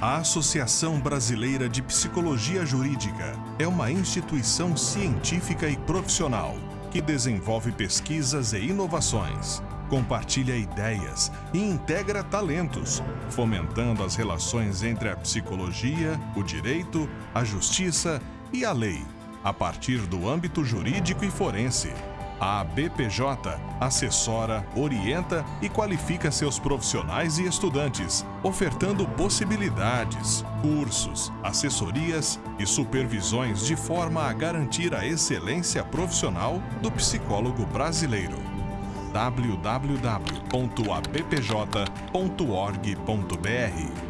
A Associação Brasileira de Psicologia Jurídica é uma instituição científica e profissional que desenvolve pesquisas e inovações, compartilha ideias e integra talentos, fomentando as relações entre a psicologia, o direito, a justiça e a lei, a partir do âmbito jurídico e forense. A BPJ assessora, orienta e qualifica seus profissionais e estudantes, ofertando possibilidades, cursos, assessorias e supervisões de forma a garantir a excelência profissional do psicólogo brasileiro. www.abpj.org.br